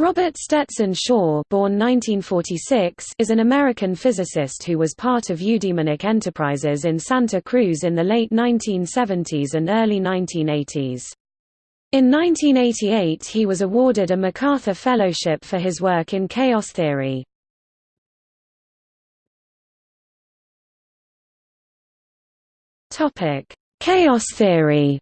Robert Stetson Shaw born 1946, is an American physicist who was part of Eudaemonic Enterprises in Santa Cruz in the late 1970s and early 1980s. In 1988 he was awarded a MacArthur Fellowship for his work in chaos theory. Chaos theory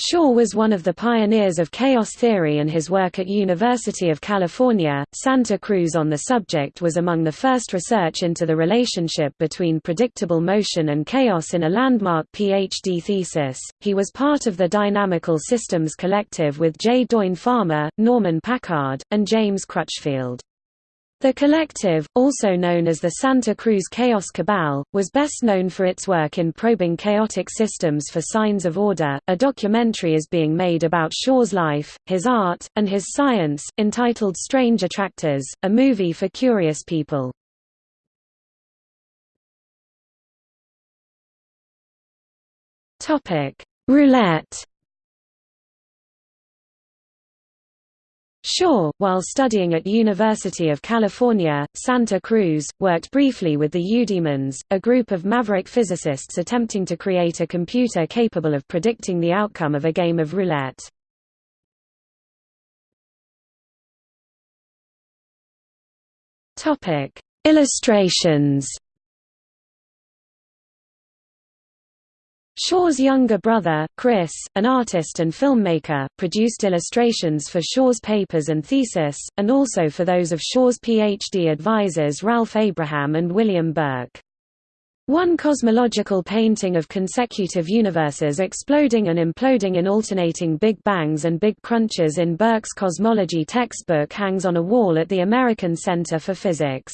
Shaw was one of the pioneers of chaos theory and his work at University of California, Santa Cruz on the subject was among the first research into the relationship between predictable motion and chaos in a landmark PhD thesis. He was part of the Dynamical Systems Collective with J. Doyne Farmer, Norman Packard, and James Crutchfield. The collective, also known as the Santa Cruz Chaos Cabal, was best known for its work in probing chaotic systems for signs of order. A documentary is being made about Shaw's life, his art, and his science, entitled Strange Attractors, a movie for curious people. Topic: Roulette Shaw, while studying at University of California, Santa Cruz, worked briefly with the Eudaemons, a group of maverick physicists attempting to create a computer capable of predicting the outcome of a game of roulette. Illustrations Shaw's younger brother, Chris, an artist and filmmaker, produced illustrations for Shaw's papers and thesis, and also for those of Shaw's PhD advisors Ralph Abraham and William Burke. One cosmological painting of consecutive universes exploding and imploding in alternating Big Bangs and Big Crunches in Burke's cosmology textbook hangs on a wall at the American Center for Physics.